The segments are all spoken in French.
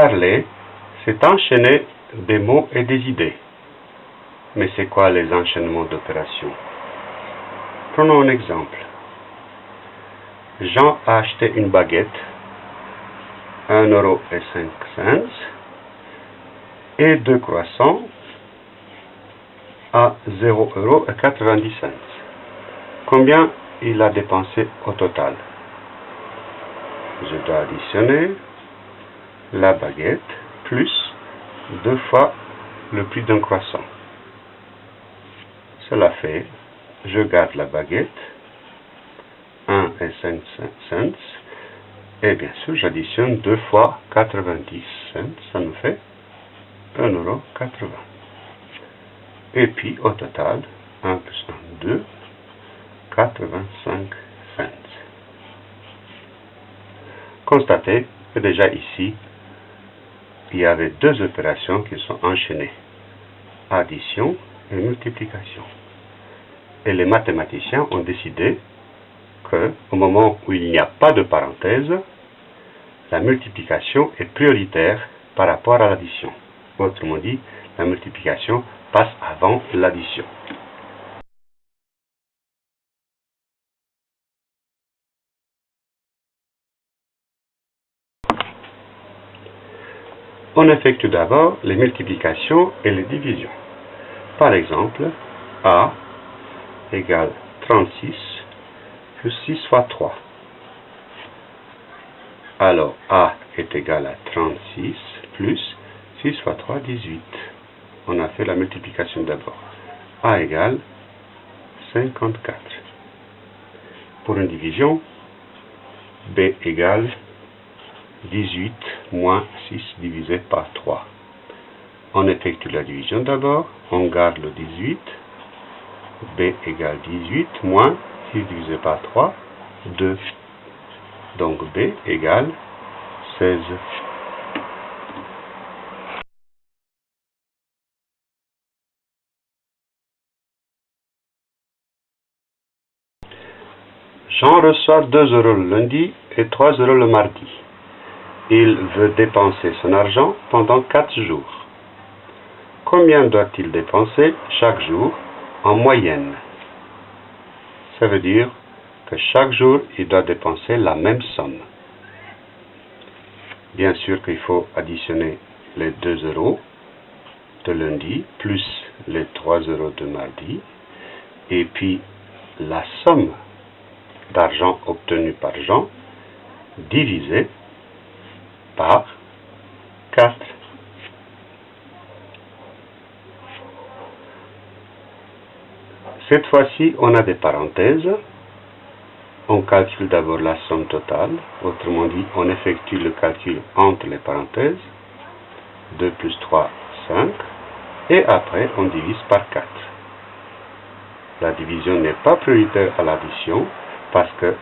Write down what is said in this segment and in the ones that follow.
Parler, c'est enchaîner des mots et des idées. Mais c'est quoi les enchaînements d'opérations? Prenons un exemple. Jean a acheté une baguette, 1 euro et 5 cents, et deux croissants à 0 euro et 90 cents. Combien il a dépensé au total? Je dois additionner la baguette plus deux fois le prix d'un croissant. Cela fait, je garde la baguette, 1 et 5 cents, et bien sûr j'additionne deux fois 90 cents, ça nous fait 1,80 euro. Et puis au total, 1 plus 1, 2, 85 cents. Constatez que déjà ici, il y avait deux opérations qui sont enchaînées, addition et multiplication. Et les mathématiciens ont décidé que, au moment où il n'y a pas de parenthèse, la multiplication est prioritaire par rapport à l'addition. Autrement dit, la multiplication passe avant l'addition. On effectue d'abord les multiplications et les divisions. Par exemple, A égale 36 plus 6 fois 3. Alors A est égal à 36 plus 6 fois 3, 18. On a fait la multiplication d'abord. A égale 54. Pour une division, B égale 18 moins 6 divisé par 3. On effectue la division d'abord, on garde le 18, B égale 18 moins 6 divisé par 3, 2. Donc B égale 16. Jean reçoit 2 euros le lundi et 3 euros le mardi. Il veut dépenser son argent pendant 4 jours. Combien doit-il dépenser chaque jour en moyenne? Ça veut dire que chaque jour, il doit dépenser la même somme. Bien sûr qu'il faut additionner les 2 euros de lundi plus les 3 euros de mardi et puis la somme d'argent obtenu par Jean divisé par 4. Cette fois-ci, on a des parenthèses. On calcule d'abord la somme totale, autrement dit, on effectue le calcul entre les parenthèses. 2 plus 3, 5. Et après, on divise par 4. La division n'est pas prioritaire à l'addition, parce que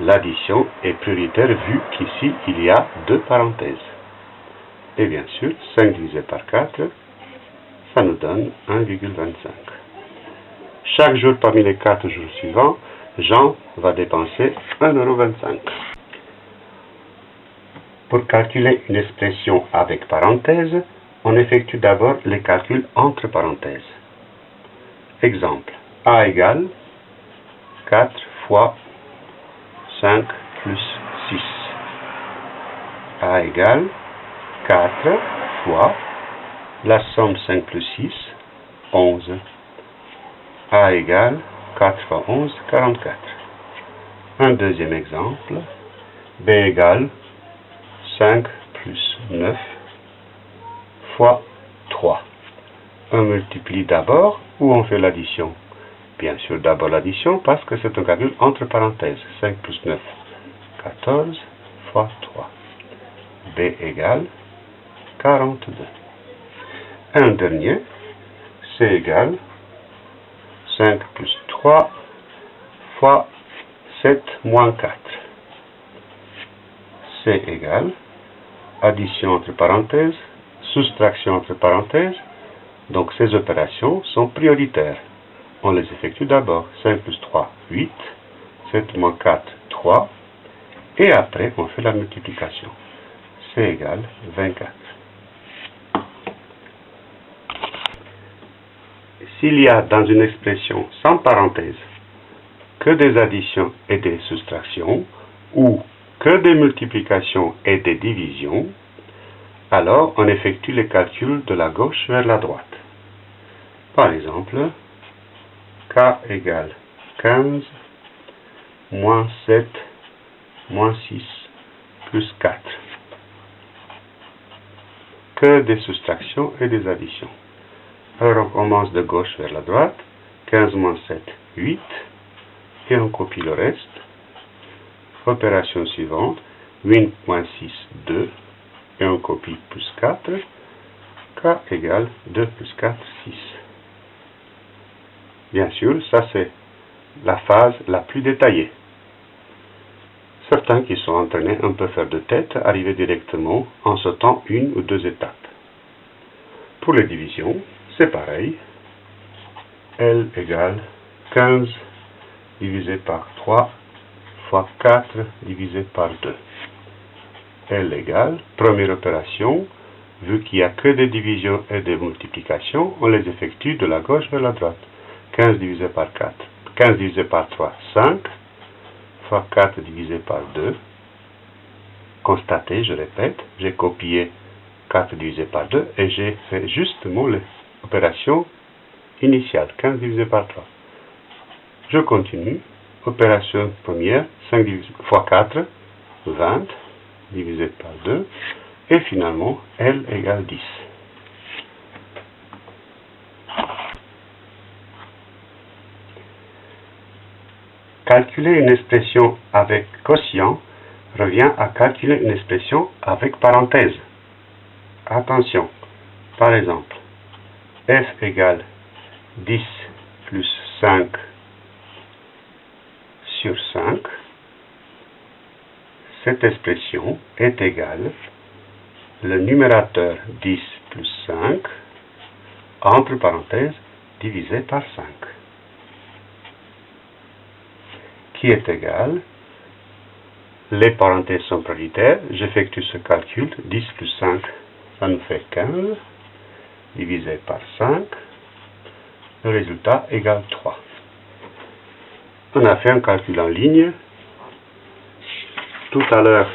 l'addition est prioritaire vu qu'ici il y a deux parenthèses. Et bien sûr, 5 divisé par 4, ça nous donne 1,25. Chaque jour parmi les 4 jours suivants, Jean va dépenser 1,25€. Pour calculer une expression avec parenthèse, on effectue d'abord les calculs entre parenthèses. Exemple, A égale 4 fois 5 plus 6. A égale 4 fois la somme 5 plus 6, 11. A égale 4 fois 11, 44. Un deuxième exemple, B égale 5 plus 9 fois 3. On multiplie d'abord ou on fait l'addition? Bien sûr, d'abord l'addition parce que c'est un calcul entre parenthèses. 5 plus 9, 14 fois 3. B égale 42. Un dernier, C égale 5 plus 3 fois 7 moins 4. C égale addition entre parenthèses, soustraction entre parenthèses. Donc ces opérations sont prioritaires on les effectue d'abord. 5 plus 3, 8. 7 moins 4, 3. Et après, on fait la multiplication. c'est égal 24. S'il y a dans une expression sans parenthèse que des additions et des soustractions, ou que des multiplications et des divisions, alors on effectue les calculs de la gauche vers la droite. Par exemple, k égale 15 moins 7 moins 6 plus 4. Que des soustractions et des additions. Alors on commence de gauche vers la droite. 15 moins 7, 8. Et on copie le reste. Opération suivante. 8 moins 6, 2. Et on copie plus 4. K égale 2 plus 4, 6. Bien sûr, ça c'est la phase la plus détaillée. Certains qui sont entraînés un peu faire de tête arrivent directement en sautant une ou deux étapes. Pour les divisions, c'est pareil. L égale 15 divisé par 3 fois 4 divisé par 2. L égale, première opération, vu qu'il n'y a que des divisions et des multiplications, on les effectue de la gauche vers la droite. 15 divisé par 4. 15 divisé par 3, 5 fois 4 divisé par 2. Constatez, je répète, j'ai copié 4 divisé par 2 et j'ai fait justement l'opération initiale, 15 divisé par 3. Je continue. Opération première, 5 fois 4, 20, divisé par 2. Et finalement, L égale 10. Calculer une expression avec quotient revient à calculer une expression avec parenthèse. Attention, par exemple, f égale 10 plus 5 sur 5, cette expression est égale le numérateur 10 plus 5, entre parenthèses, divisé par 5 qui est égal, les parenthèses sont prioritaires, j'effectue ce calcul, 10 plus 5, ça nous fait 15, divisé par 5, le résultat égale 3. On a fait un calcul en ligne. Tout à l'heure,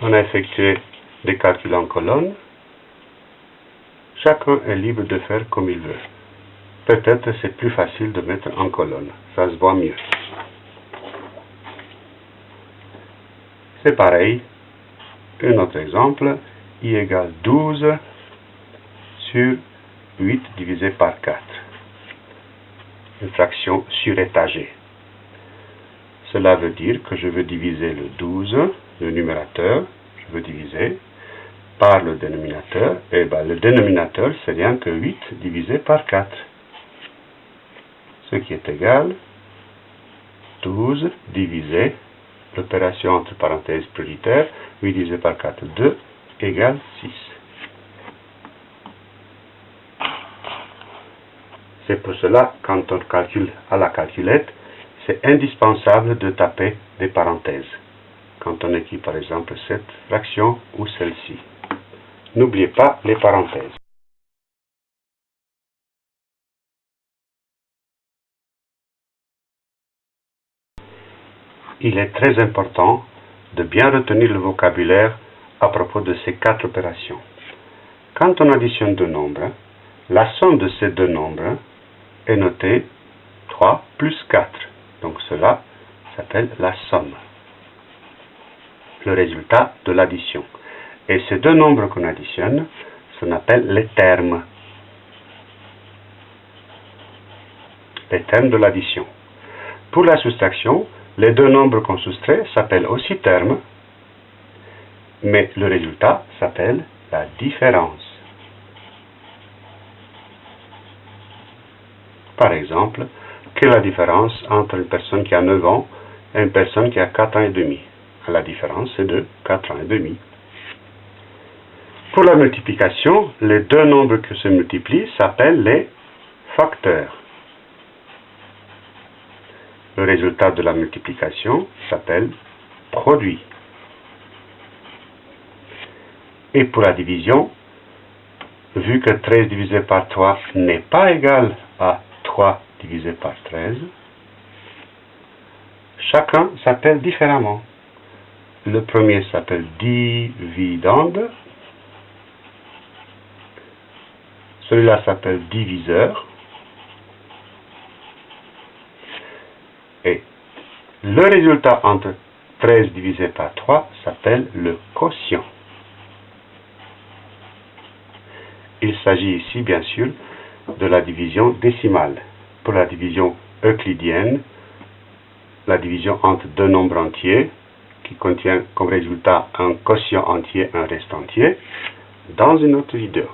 on a effectué des calculs en colonne. Chacun est libre de faire comme il veut. Peut-être c'est plus facile de mettre en colonne, ça se voit mieux. C'est pareil. Un autre exemple, i égale 12 sur 8 divisé par 4. Une fraction surétagée. Cela veut dire que je veux diviser le 12, le numérateur, je veux diviser par le dénominateur, et bien le dénominateur c'est rien que 8 divisé par 4. Ce qui est égal 12 divisé l'opération entre parenthèses prioritaires, 8 divisé par 4, 2, égale 6. C'est pour cela, quand on calcule à la calculette, c'est indispensable de taper des parenthèses, quand on écrit par exemple cette fraction ou celle-ci. N'oubliez pas les parenthèses. Il est très important de bien retenir le vocabulaire à propos de ces quatre opérations. Quand on additionne deux nombres, la somme de ces deux nombres est notée 3 plus 4. Donc cela s'appelle la somme. Le résultat de l'addition. Et ces deux nombres qu'on additionne, on appelle les termes. Les termes de l'addition. Pour la soustraction, les deux nombres qu'on soustrait s'appellent aussi termes, mais le résultat s'appelle la différence. Par exemple, quelle est la différence entre une personne qui a 9 ans et une personne qui a 4 ans et demi? La différence c'est de 4 ans et demi. Pour la multiplication, les deux nombres qui se multiplient s'appellent les facteurs. Le résultat de la multiplication s'appelle produit. Et pour la division, vu que 13 divisé par 3 n'est pas égal à 3 divisé par 13, chacun s'appelle différemment. Le premier s'appelle dividende, celui-là s'appelle diviseur, et le résultat entre 13 divisé par 3 s'appelle le quotient. Il s'agit ici, bien sûr, de la division décimale. Pour la division euclidienne, la division entre deux nombres entiers, qui contient comme résultat un quotient entier, un reste entier, dans une autre vidéo.